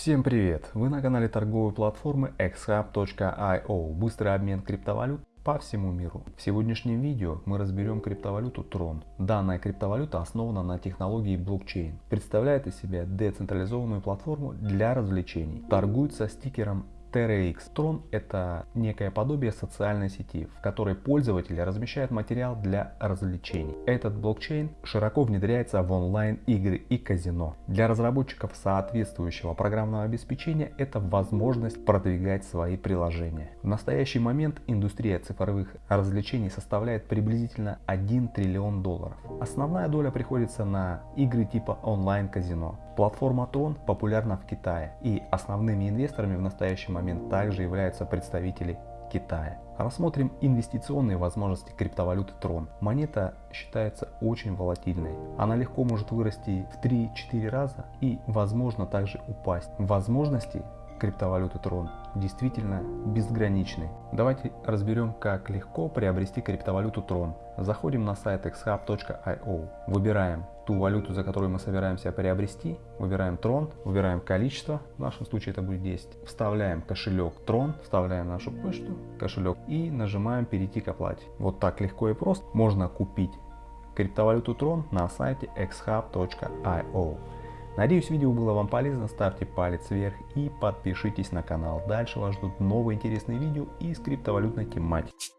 Всем привет! Вы на канале торговой платформы xhub.io. Быстрый обмен криптовалют по всему миру. В сегодняшнем видео мы разберем криптовалюту Tron. Данная криптовалюта основана на технологии блокчейн. Представляет из себя децентрализованную платформу для развлечений. Торгует со стикером TerraX. Tron это некое подобие социальной сети, в которой пользователи размещают материал для развлечений. Этот блокчейн широко внедряется в онлайн-игры и казино. Для разработчиков соответствующего программного обеспечения это возможность продвигать свои приложения. В настоящий момент индустрия цифровых развлечений составляет приблизительно 1 триллион долларов. Основная доля приходится на игры типа онлайн-казино. Платформа Tron популярна в Китае и основными инвесторами в настоящий момент также являются представители Китая. Рассмотрим инвестиционные возможности криптовалюты Tron. Монета считается очень волатильной. Она легко может вырасти в 3-4 раза и возможно также упасть. Возможности криптовалюты Tron действительно безграничны. Давайте разберем, как легко приобрести криптовалюту Tron. Заходим на сайт xhub.io, выбираем ту валюту, за которую мы собираемся приобрести, выбираем Tron, выбираем количество, в нашем случае это будет 10, вставляем кошелек Tron, вставляем нашу почту, кошелек и нажимаем перейти к оплате. Вот так легко и просто можно купить криптовалюту Tron на сайте xhub.io. Надеюсь видео было вам полезно, ставьте палец вверх и подпишитесь на канал. Дальше вас ждут новые интересные видео из криптовалютной тематики.